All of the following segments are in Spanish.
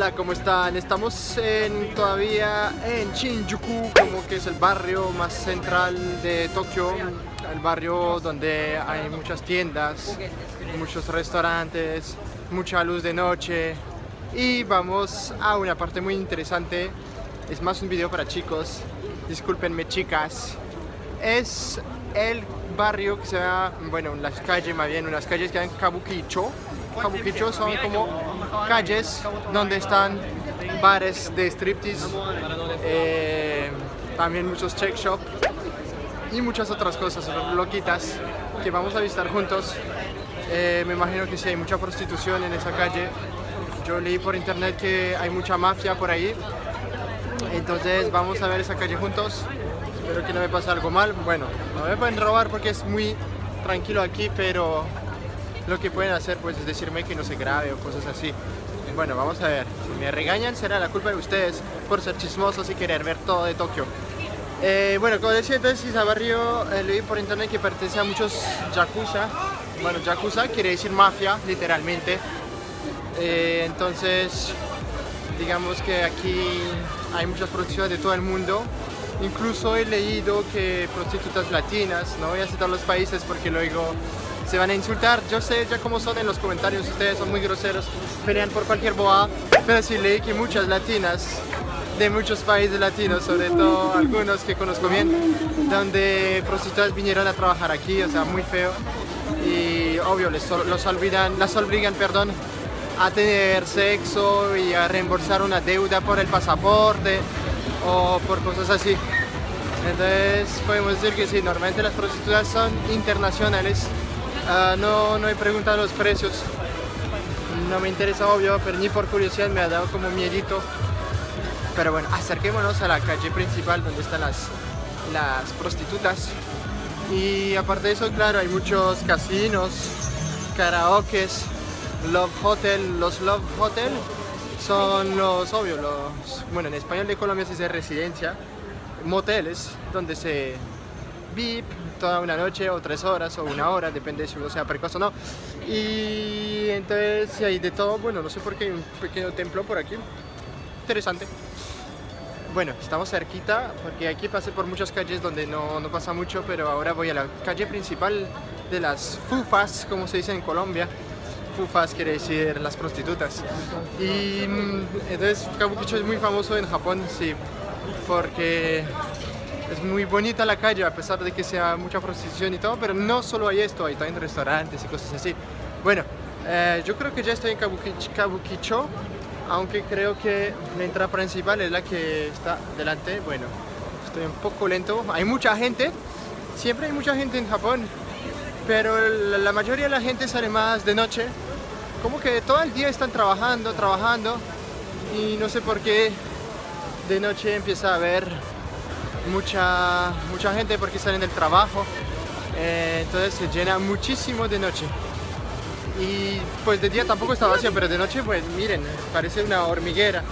Hola, ¿cómo están? Estamos en, todavía en Shinjuku, como que es el barrio más central de Tokio, el barrio donde hay muchas tiendas, muchos restaurantes, mucha luz de noche. Y vamos a una parte muy interesante, es más un video para chicos, discúlpenme chicas, es el barrio que se llama, bueno, las calles más bien, unas calles que llaman Kabukicho, Kabukicho son como calles donde están bares de striptease, eh, también muchos check shop y muchas otras cosas loquitas que vamos a visitar juntos. Eh, me imagino que sí hay mucha prostitución en esa calle. Yo leí por internet que hay mucha mafia por ahí. Entonces vamos a ver esa calle juntos. Espero que no me pase algo mal. Bueno, no me pueden robar porque es muy tranquilo aquí, pero lo que pueden hacer pues es decirme que no se grabe o cosas así. Bueno, vamos a ver. Si me regañan será la culpa de ustedes por ser chismosos y querer ver todo de Tokio. Eh, bueno, como decía entonces, barrio eh, leí por internet que pertenece a muchos yakuza. Bueno, yakuza quiere decir mafia, literalmente. Eh, entonces, digamos que aquí hay muchas prostitutas de todo el mundo. Incluso he leído que prostitutas latinas, no voy a citar los países porque luego se van a insultar. Yo sé ya cómo son en los comentarios, ustedes son muy groseros, pelean por cualquier boa, pero sí leí que muchas latinas de muchos países latinos, sobre todo algunos que conozco bien, donde prostitutas vinieron a trabajar aquí, o sea, muy feo. Y obvio, les, los olvidan, las obligan perdón, a tener sexo y a reembolsar una deuda por el pasaporte o por cosas así. Entonces podemos decir que sí, normalmente las prostitutas son internacionales Ah, no, no he preguntado los precios. No me interesa, obvio, pero ni por curiosidad me ha dado como miedito. Pero bueno, acerquémonos a la calle principal donde están las, las prostitutas. Y aparte de eso, claro, hay muchos casinos, karaokes, Love Hotel. Los Love Hotel son los, obvio, los, bueno, en español de Colombia se dice residencia, moteles, donde se VIP, toda una noche o tres horas o una hora, depende si uno sea precoz o no. Y entonces hay de todo, bueno, no sé por qué hay un pequeño templo por aquí, interesante. Bueno, estamos cerquita porque aquí pasé por muchas calles donde no, no pasa mucho, pero ahora voy a la calle principal de las fufas, como se dice en Colombia. Fufas quiere decir las prostitutas. Y mm, entonces Kabukicho es muy famoso en Japón, sí, porque es muy bonita la calle a pesar de que sea mucha prostitución y todo, pero no solo hay esto, hay también restaurantes y cosas así. Bueno, eh, yo creo que ya estoy en Kabukicho, aunque creo que la entrada principal es la que está delante. Bueno, estoy un poco lento, hay mucha gente, siempre hay mucha gente en Japón, pero la mayoría de la gente sale más de noche, como que todo el día están trabajando, trabajando, y no sé por qué de noche empieza a haber mucha, mucha gente porque salen del trabajo, eh, entonces se llena muchísimo de noche. Y pues de día tampoco está vacío, pero de noche pues miren, parece una hormiguera,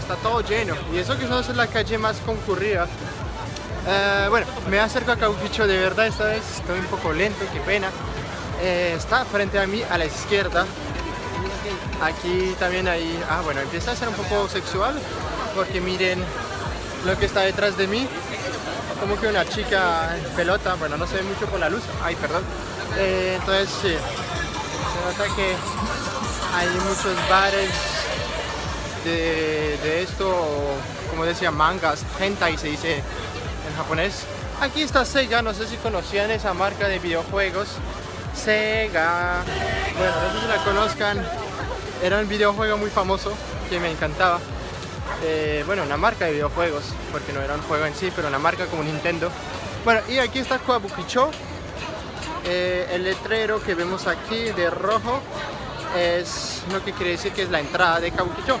está todo lleno. Y eso que no es la calle más concurrida. Eh, bueno, me acerco a Cauquicho de verdad esta vez, estoy un poco lento, qué pena. Eh, está frente a mí a la izquierda. Aquí también hay, ah bueno, empieza a ser un poco sexual porque miren lo que está detrás de mí como que una chica en pelota, bueno, no se ve mucho por la luz, ay, perdón. Eh, entonces, sí, se nota que hay muchos bares de, esto, como decía, mangas, hentai se dice en japonés. Aquí está Sega, no sé si conocían esa marca de videojuegos. Sega, bueno, no sé si la conozcan, era un videojuego muy famoso que me encantaba. Eh, bueno, una marca de videojuegos, porque no era un juego en sí, pero una marca como Nintendo. Bueno, y aquí está Kabukicho. Eh, el letrero que vemos aquí de rojo es lo que quiere decir que es la entrada de Kabukicho.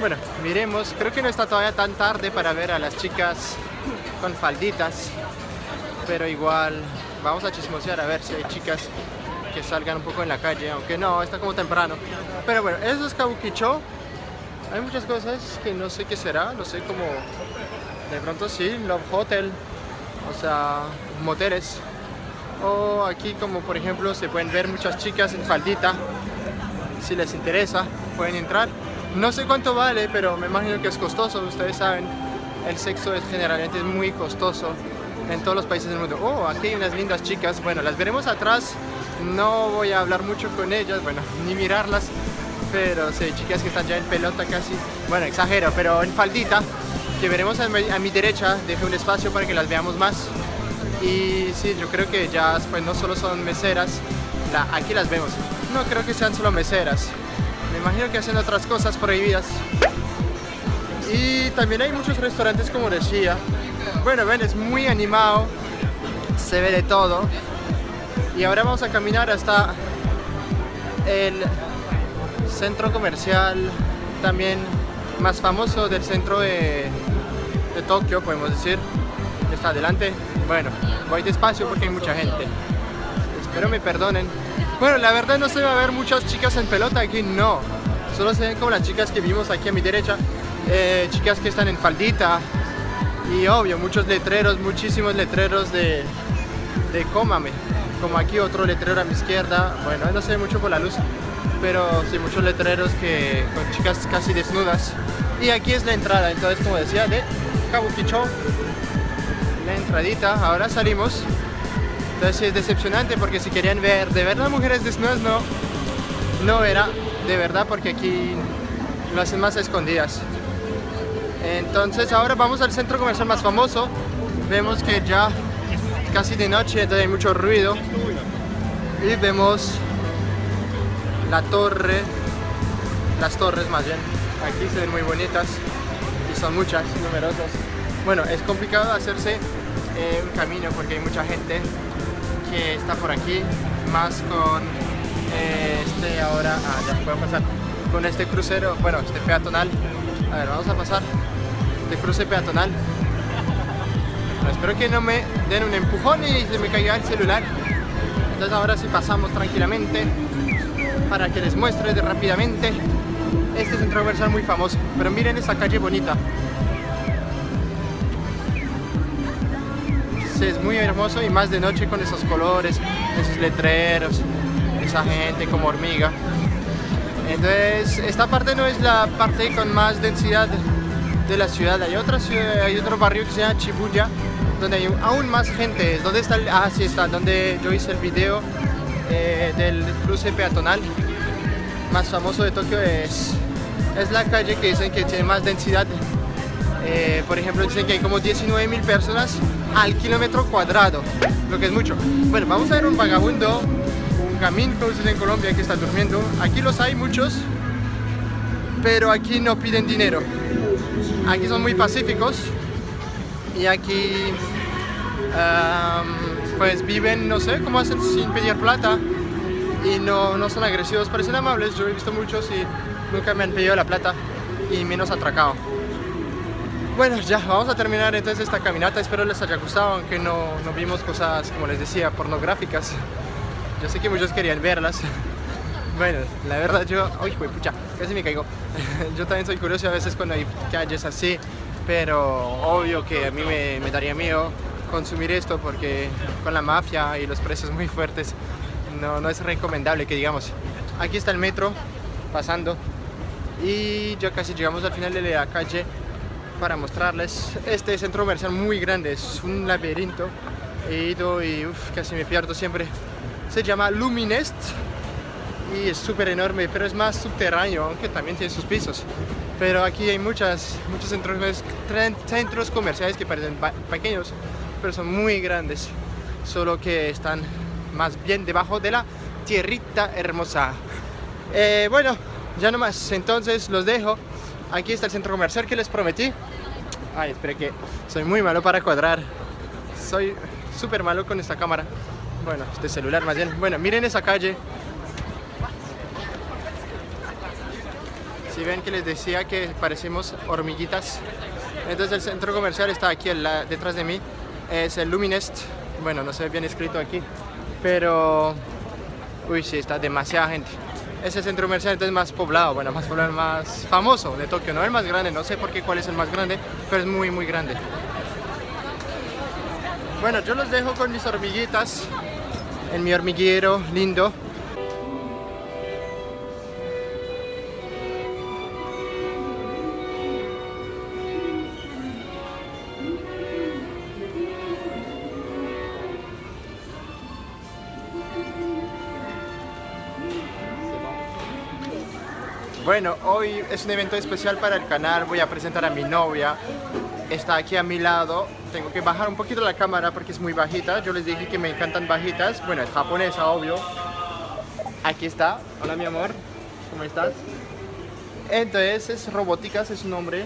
Bueno, miremos, creo que no está todavía tan tarde para ver a las chicas con falditas, pero igual vamos a chismosear a ver si hay chicas que salgan un poco en la calle, aunque no, está como temprano. Pero bueno, eso es Kabukicho. Hay muchas cosas que no sé qué será, no sé cómo... De pronto sí, Love Hotel, o sea, moteles. O aquí como por ejemplo se pueden ver muchas chicas en faldita. Si les interesa, pueden entrar. No sé cuánto vale, pero me imagino que es costoso, ustedes saben, el sexo es generalmente muy costoso en todos los países del mundo. Oh, aquí hay unas lindas chicas, bueno, las veremos atrás, no voy a hablar mucho con ellas, bueno, ni mirarlas, pero sí, chicas que están ya en pelota casi, bueno, exagero, pero en faldita, que veremos a mi, derecha, deje un espacio para que las veamos más. Y sí, yo creo que ya pues, no solo son meseras, aquí las vemos, no creo que sean solo meseras, me imagino que hacen otras cosas prohibidas. Y también hay muchos restaurantes como decía, bueno, ven, es muy animado, se ve de todo. Y ahora vamos a caminar hasta el centro comercial también más famoso del centro de, Tokio, podemos decir. Está adelante. Bueno, voy despacio porque hay mucha gente. Espero me perdonen. Bueno, la verdad no se va a ver muchas chicas en pelota aquí, no. Solo se ven como las chicas que vimos aquí a mi derecha. Eh, chicas que están en faldita, y obvio, muchos letreros, muchísimos letreros de, de cómame. Como aquí otro letrero a mi izquierda, bueno, no se ve mucho por la luz, pero sí muchos letreros que con chicas casi desnudas. Y aquí es la entrada, entonces como decía, de Kabukicho, la entradita, ahora salimos. Entonces es decepcionante porque si querían ver de verdad mujeres desnudas, no, no era de verdad porque aquí lo hacen más escondidas. Entonces ahora vamos al centro comercial más famoso. Vemos que ya casi de noche, entonces hay mucho ruido. Y vemos la torre, las torres más bien. Aquí se ven muy bonitas y son muchas, numerosas. Bueno, es complicado hacerse eh, un camino porque hay mucha gente que está por aquí, más con eh, este ahora, ah, ya puedo pasar, con este crucero, bueno, este peatonal. A ver, vamos a pasar de cruce peatonal. espero que no me den un empujón y se me caiga el celular. Entonces ahora sí pasamos tranquilamente para que les muestre rápidamente este centro comercial muy famoso. Pero miren esa calle bonita. Es muy hermoso y más de noche con esos colores, esos letreros, esa gente como hormiga. Entonces, esta parte no es la parte con más densidad de la ciudad. Hay otra ciudad, hay otro barrio que se llama Chibuya, donde hay aún más gente. ¿Dónde está? ah, sí está, donde yo hice el video eh, del cruce peatonal más famoso de Tokio es, es la calle que dicen que tiene más densidad. Eh, por ejemplo, dicen que hay como 19 mil personas al kilómetro cuadrado, lo que es mucho. Bueno, vamos a ver un vagabundo, un camino, como se dice en Colombia, que está durmiendo. Aquí los hay muchos, pero aquí no piden dinero. Aquí son muy pacíficos y aquí pues viven, no sé cómo hacen sin pedir plata y no, no son agresivos, parecen amables. Yo he visto muchos y nunca me han pedido la plata y menos atracado. Bueno, ya, vamos a terminar entonces esta caminata. Espero les haya gustado, aunque no, no vimos cosas, como les decía, pornográficas. Yo sé que muchos querían verlas. Bueno, la verdad yo... ¡Uy, pucha! Casi me caigo. yo también soy curioso a veces cuando hay calles así, pero obvio que a mí me, daría miedo consumir esto porque con la mafia y los precios muy fuertes no, no es recomendable que digamos. Aquí está el metro pasando y ya casi llegamos al final de la calle para mostrarles este centro comercial muy grande, es un laberinto. He ido y casi me pierdo siempre. Se llama Luminest y es súper enorme, pero es más subterráneo, aunque también tiene sus pisos. Pero aquí hay muchas, muchos centros, centros comerciales que parecen pequeños, pero son muy grandes, solo que están más bien debajo de la tierrita hermosa. Eh, bueno, ya nomás, entonces los dejo. Aquí está el centro comercial que les prometí. Ay, espere que soy muy malo para cuadrar. Soy súper malo con esta cámara. Bueno, este celular más bien. Bueno, miren esa calle. Si ven que les decía que parecemos hormiguitas. Entonces el centro comercial está aquí detrás de mí. Es el Luminest. Bueno, no ve bien escrito aquí. Pero... Uy, sí, está demasiada gente. Ese centro comercial entonces más poblado, bueno, más poblado, más famoso de Tokio. No el más grande, no sé por qué cuál es el más grande, pero es muy, muy grande. Bueno, yo los dejo con mis hormiguitas en mi hormiguero lindo Bueno, hoy es un evento especial para el canal, voy a presentar a mi novia. Está aquí a mi lado, tengo que bajar un poquito la cámara porque es muy bajita. Yo les dije que me encantan bajitas, bueno, es japonesa, obvio. Aquí está, hola mi amor, ¿cómo estás? Entonces es Robóticas, es un nombre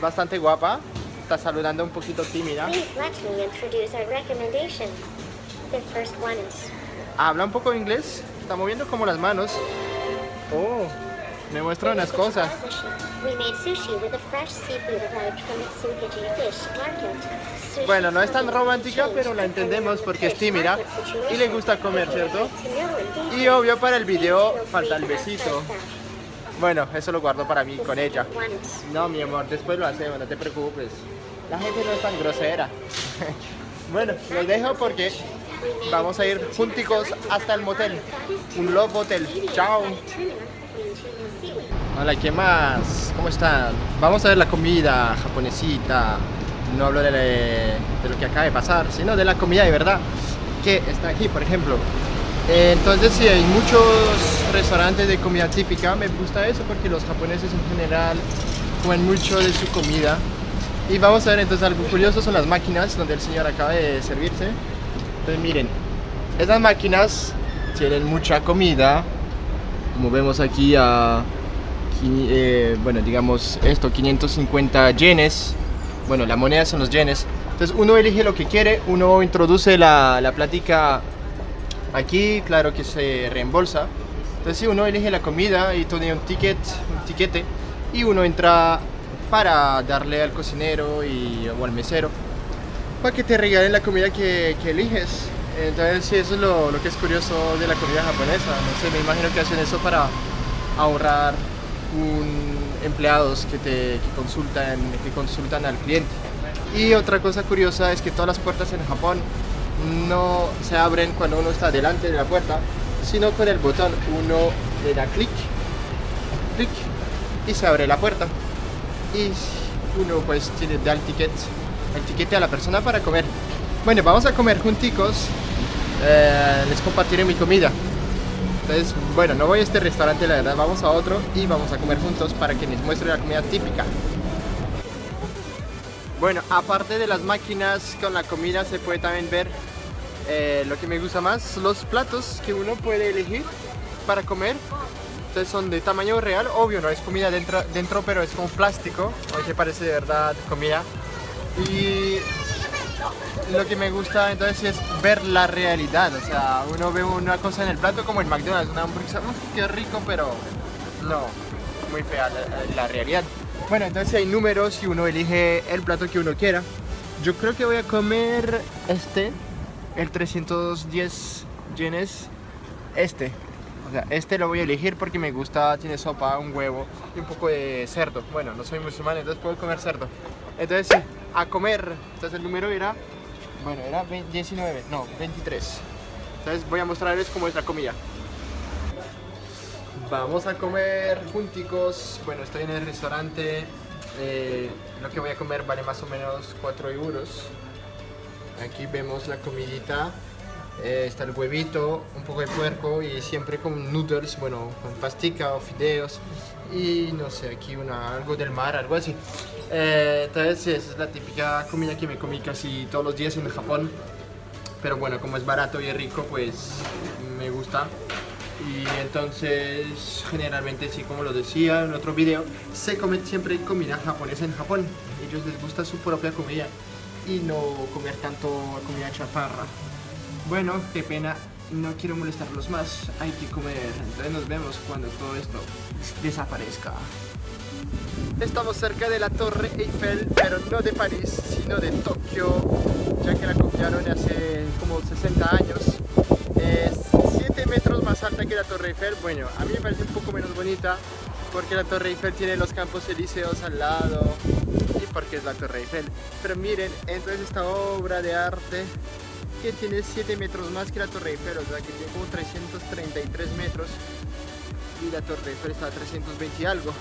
bastante guapa. Está saludando un poquito tímida. Habla un poco inglés, está moviendo como las manos. Oh, me muestra unas cosas. Bueno, no es tan romántica, pero la entendemos porque es tímida y le gusta comer, ¿cierto? Y obvio para el video falta el besito. Bueno, eso lo guardo para mí con ella. No, mi amor, después lo hacemos, no te preocupes. La gente no es tan grosera. bueno, los dejo porque vamos a ir junticos hasta el motel. Un love hotel. Chao. Hola, ¿qué más? ¿Cómo están? Vamos a ver la comida japonesita. No hablo de, lo que acaba de pasar, sino de la comida de verdad. Que está aquí, por ejemplo. Entonces sí, hay muchos restaurantes de comida típica, me gusta eso porque los japoneses en general comen mucho de su comida. Y vamos a ver entonces algo curioso, son las máquinas donde el señor acaba de servirse. Entonces miren, estas máquinas tienen mucha comida, como vemos aquí a, eh, bueno digamos esto, 550 yenes, bueno la moneda son los yenes. Entonces uno elige lo que quiere, uno introduce la, la plática Aquí, claro que se reembolsa. Entonces, si uno elige la comida y tiene un ticket, un tiquete, y uno entra para darle al cocinero y, o al mesero para que te regalen la comida que, eliges. Entonces, sí, eso es lo, que es curioso de la comida japonesa. No sé, me imagino que hacen eso para ahorrar empleados que te consultan, que consultan al cliente. Y otra cosa curiosa es que todas las puertas en Japón no se abren cuando uno está delante de la puerta, sino con el botón uno le da clic, clic y se abre la puerta. Y uno pues da el ticket, el ticket a la persona para comer. Bueno, vamos a comer junticos, eh, les compartiré mi comida. Entonces, bueno, no voy a este restaurante, la verdad, vamos a otro y vamos a comer juntos para que les muestre la comida típica. Bueno, aparte de las máquinas con la comida se puede también ver eh, lo que me gusta más, los platos que uno puede elegir para comer. Entonces son de tamaño real, obvio no es comida dentro, dentro pero es como plástico, aunque parece de verdad comida. Y lo que me gusta entonces es ver la realidad, o sea, uno ve una cosa en el plato como en McDonald's, una hamburguesa, qué rico, pero no, muy fea la realidad. Bueno, entonces hay números y uno elige el plato que uno quiera. Yo creo que voy a comer este, el 310 yenes, este. Este lo voy a elegir porque me gusta, tiene sopa, un huevo y un poco de cerdo. Bueno, no soy musulmán, entonces puedo comer cerdo. Entonces sí, a comer. Entonces el número era, bueno, era 19, no, 23. Entonces voy a mostrarles cómo es la comida. Vamos a comer junticos. Bueno, estoy en el restaurante. Eh, lo que voy a comer vale más o menos 4 euros. Aquí vemos la comidita. Eh, está el huevito, un poco de puerco y siempre con noodles, bueno, con pastica o fideos. Y no sé, aquí una, algo del mar, algo así. Eh, entonces, esa es la típica comida que me comí casi todos los días en Japón. Pero bueno, como es barato y es rico, pues me gusta y entonces generalmente sí como lo decía en otro video se come siempre comida japonesa en Japón ellos les gusta su propia comida y no comer tanto comida chaparra bueno qué pena no quiero molestarlos más hay que comer entonces nos vemos cuando todo esto desaparezca Estamos cerca de la Torre Eiffel, pero no de París, sino de Tokio, ya que la copiaron hace como 60 años. Es metros más alta que la Torre Eiffel. Bueno, a mí me parece un poco menos bonita porque la Torre Eiffel tiene los campos elíseos al lado y porque es la Torre Eiffel. Pero miren, entonces esta obra de arte que tiene 7 metros más que la Torre Eiffel, o sea que tiene como 333 metros y la Torre Eiffel está a 320 y algo.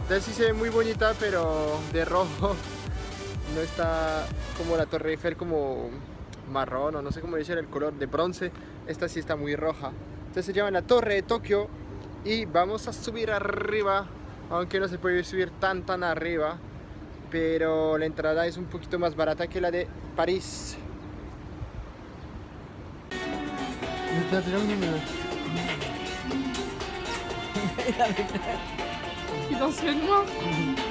Entonces sí se ve muy bonita, pero de rojo. No está como la Torre Eiffel como marrón o no sé cómo decir el color de bronce. Esta sí está muy roja. Entonces se llama la Torre de Tokio y vamos a subir arriba, aunque no se puede subir tan tan arriba. Pero la entrada es un poquito más barata que la de París. Mais... Euh, Il danse mieux que moi mhm.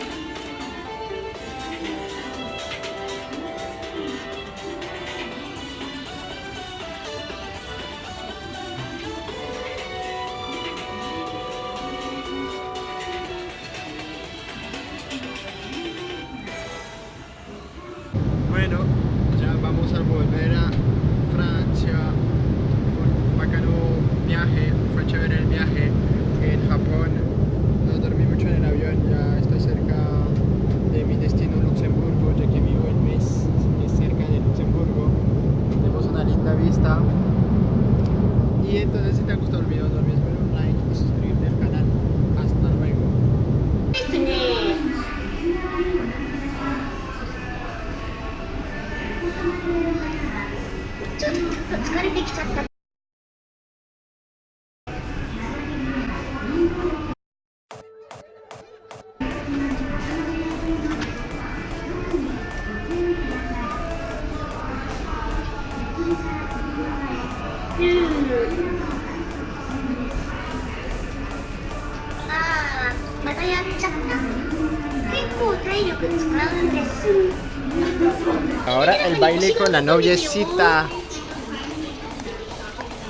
con la noviecita.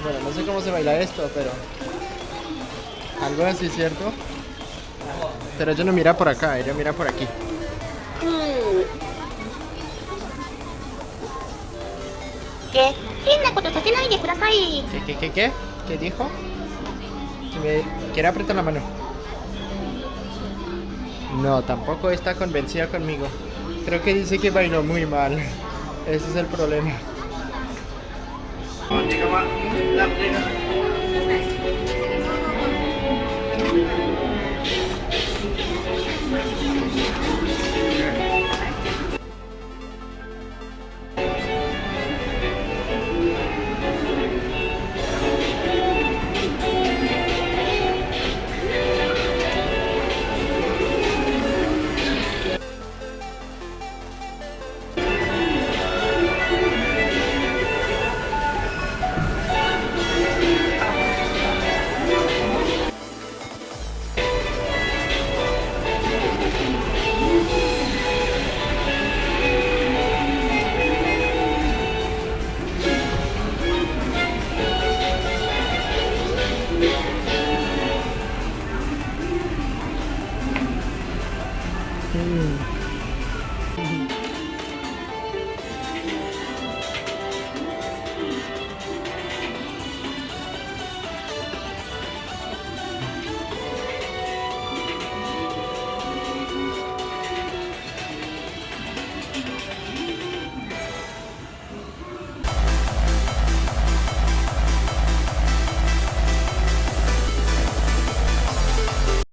Bueno, no sé cómo se baila esto, pero... Algo así, ¿cierto? Pero ella no mira por acá, ella mira por aquí. ¿Qué? ¿Qué, qué, qué, qué? Dijo? Que me quiere apretar la mano. No, tampoco está convencida conmigo. Creo que dice que bailó muy mal. Ese es el problema.